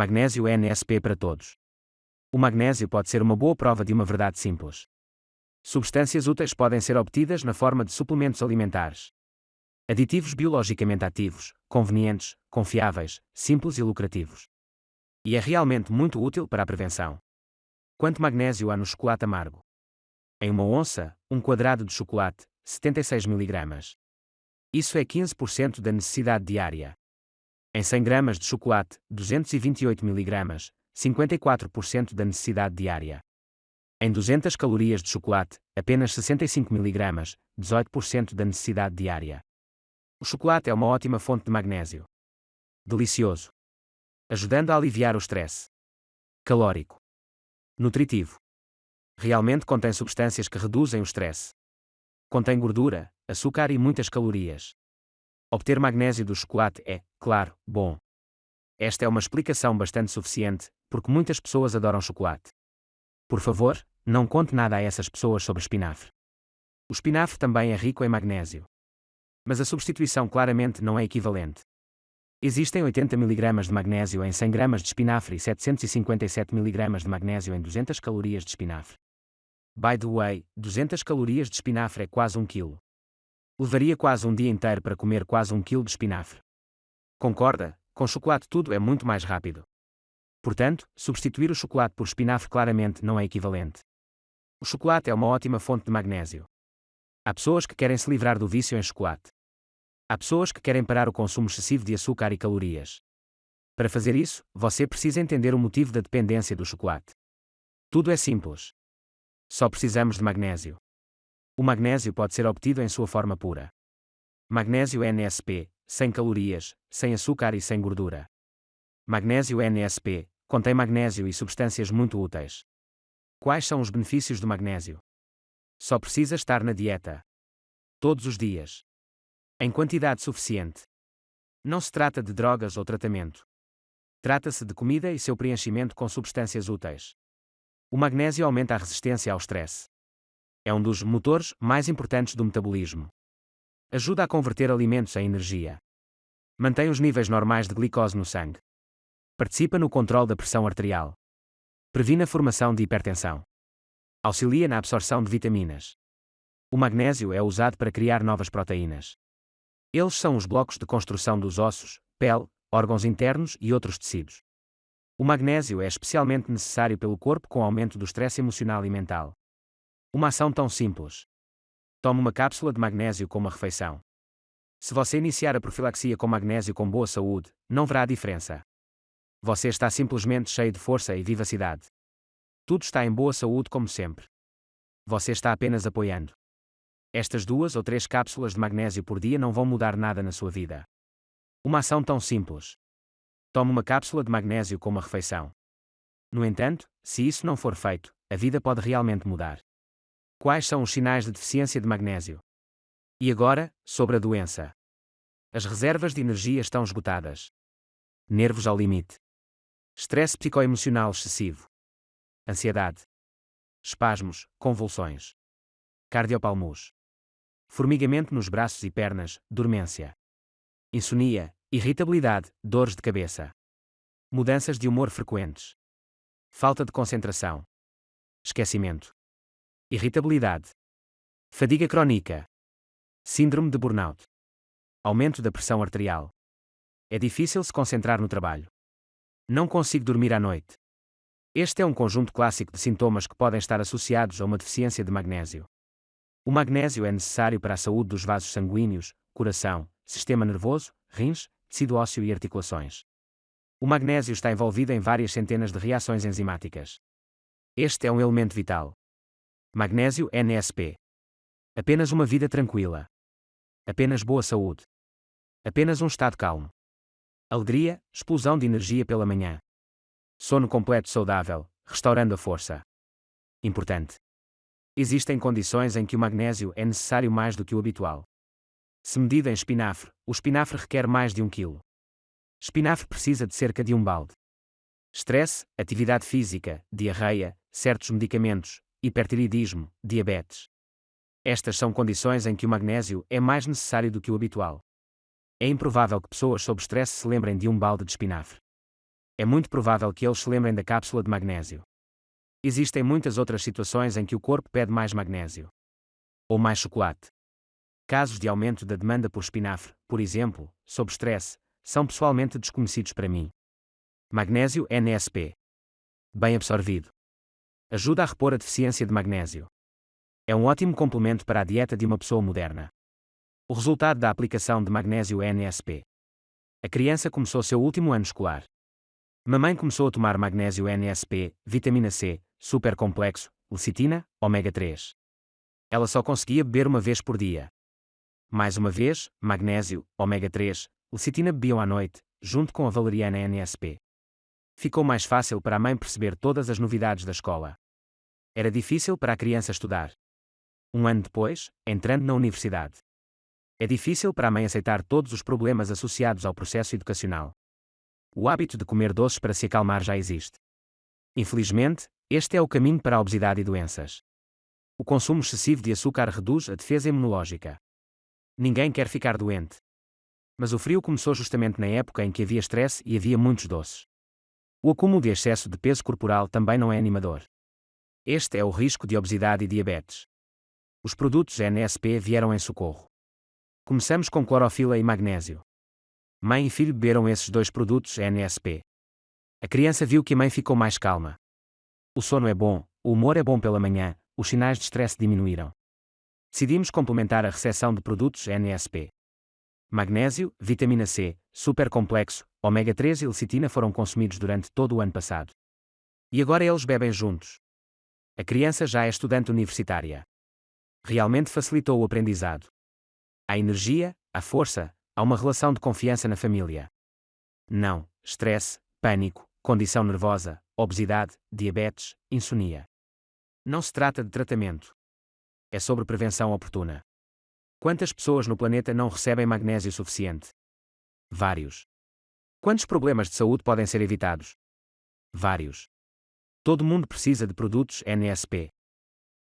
Magnésio é NSP para todos. O magnésio pode ser uma boa prova de uma verdade simples. Substâncias úteis podem ser obtidas na forma de suplementos alimentares. Aditivos biologicamente ativos, convenientes, confiáveis, simples e lucrativos. E é realmente muito útil para a prevenção. Quanto magnésio há no chocolate amargo? Em uma onça, um quadrado de chocolate, 76 mg. Isso é 15% da necessidade diária. Em 100 gramas de chocolate, 228 mg, 54% da necessidade diária. Em 200 calorias de chocolate, apenas 65 mg, 18% da necessidade diária. O chocolate é uma ótima fonte de magnésio. Delicioso. Ajudando a aliviar o stress. Calórico. Nutritivo. Realmente contém substâncias que reduzem o stress. Contém gordura, açúcar e muitas calorias. Obter magnésio do chocolate é, claro, bom. Esta é uma explicação bastante suficiente, porque muitas pessoas adoram chocolate. Por favor, não conte nada a essas pessoas sobre espinafre. O espinafre também é rico em magnésio mas a substituição claramente não é equivalente. Existem 80 mg de magnésio em 100 gramas de espinafre e 757 mg de magnésio em 200 calorias de espinafre. By the way, 200 calorias de espinafre é quase 1 kg. Levaria quase um dia inteiro para comer quase 1 kg de espinafre. Concorda? Com chocolate tudo é muito mais rápido. Portanto, substituir o chocolate por espinafre claramente não é equivalente. O chocolate é uma ótima fonte de magnésio. Há pessoas que querem se livrar do vício em chocolate. Há pessoas que querem parar o consumo excessivo de açúcar e calorias. Para fazer isso, você precisa entender o motivo da dependência do chocolate. Tudo é simples. Só precisamos de magnésio. O magnésio pode ser obtido em sua forma pura. Magnésio NSP, sem calorias, sem açúcar e sem gordura. Magnésio NSP contém magnésio e substâncias muito úteis. Quais são os benefícios do magnésio? Só precisa estar na dieta. Todos os dias. Em quantidade suficiente. Não se trata de drogas ou tratamento. Trata-se de comida e seu preenchimento com substâncias úteis. O magnésio aumenta a resistência ao stress. É um dos motores mais importantes do metabolismo. Ajuda a converter alimentos em energia. Mantém os níveis normais de glicose no sangue. Participa no controle da pressão arterial. Previne a formação de hipertensão. Auxilia na absorção de vitaminas. O magnésio é usado para criar novas proteínas. Eles são os blocos de construção dos ossos, pele, órgãos internos e outros tecidos. O magnésio é especialmente necessário pelo corpo com aumento do estresse emocional e mental. Uma ação tão simples. Tome uma cápsula de magnésio com uma refeição. Se você iniciar a profilaxia com magnésio com boa saúde, não verá a diferença. Você está simplesmente cheio de força e vivacidade. Tudo está em boa saúde como sempre. Você está apenas apoiando. Estas duas ou três cápsulas de magnésio por dia não vão mudar nada na sua vida. Uma ação tão simples. Tome uma cápsula de magnésio com uma refeição. No entanto, se isso não for feito, a vida pode realmente mudar. Quais são os sinais de deficiência de magnésio? E agora, sobre a doença. As reservas de energia estão esgotadas. Nervos ao limite. Estresse psicoemocional excessivo. Ansiedade, espasmos, convulsões, cardiopalmus, formigamento nos braços e pernas, dormência, insônia, irritabilidade, dores de cabeça, mudanças de humor frequentes, falta de concentração, esquecimento, irritabilidade, fadiga crónica, síndrome de burnout, aumento da pressão arterial. É difícil se concentrar no trabalho. Não consigo dormir à noite. Este é um conjunto clássico de sintomas que podem estar associados a uma deficiência de magnésio. O magnésio é necessário para a saúde dos vasos sanguíneos, coração, sistema nervoso, rins, tecido ósseo e articulações. O magnésio está envolvido em várias centenas de reações enzimáticas. Este é um elemento vital. Magnésio NSP. Apenas uma vida tranquila. Apenas boa saúde. Apenas um estado calmo. Alegria, explosão de energia pela manhã. Sono completo saudável, restaurando a força. Importante. Existem condições em que o magnésio é necessário mais do que o habitual. Se medido em espinafre, o espinafre requer mais de um quilo. Espinafre precisa de cerca de um balde. Stress, atividade física, diarreia, certos medicamentos, hipertireoidismo, diabetes. Estas são condições em que o magnésio é mais necessário do que o habitual. É improvável que pessoas sob stress se lembrem de um balde de espinafre. É muito provável que eles se lembrem da cápsula de magnésio. Existem muitas outras situações em que o corpo pede mais magnésio. Ou mais chocolate. Casos de aumento da demanda por espinafre, por exemplo, sob stress, são pessoalmente desconhecidos para mim. Magnésio NSP. Bem absorvido. Ajuda a repor a deficiência de magnésio. É um ótimo complemento para a dieta de uma pessoa moderna. O resultado da aplicação de magnésio NSP. A criança começou seu último ano escolar. Mamãe começou a tomar magnésio NSP, vitamina C, super complexo, lecitina, ômega 3. Ela só conseguia beber uma vez por dia. Mais uma vez, magnésio, ômega 3, lecitina bebiam à noite, junto com a valeriana NSP. Ficou mais fácil para a mãe perceber todas as novidades da escola. Era difícil para a criança estudar. Um ano depois, entrando na universidade. É difícil para a mãe aceitar todos os problemas associados ao processo educacional. O hábito de comer doces para se acalmar já existe. Infelizmente, este é o caminho para a obesidade e doenças. O consumo excessivo de açúcar reduz a defesa imunológica. Ninguém quer ficar doente. Mas o frio começou justamente na época em que havia estresse e havia muitos doces. O acúmulo de excesso de peso corporal também não é animador. Este é o risco de obesidade e diabetes. Os produtos NSP vieram em socorro. Começamos com clorofila e magnésio. Mãe e filho beberam esses dois produtos NSP. A criança viu que a mãe ficou mais calma. O sono é bom, o humor é bom pela manhã, os sinais de stress diminuíram. Decidimos complementar a recepção de produtos NSP. Magnésio, vitamina C, supercomplexo, ômega 3 e lecitina foram consumidos durante todo o ano passado. E agora eles bebem juntos. A criança já é estudante universitária. Realmente facilitou o aprendizado. Há energia, há força, há uma relação de confiança na família. Não, estresse, pânico, condição nervosa, obesidade, diabetes, insônia. Não se trata de tratamento. É sobre prevenção oportuna. Quantas pessoas no planeta não recebem magnésio suficiente? Vários. Quantos problemas de saúde podem ser evitados? Vários. Todo mundo precisa de produtos NSP.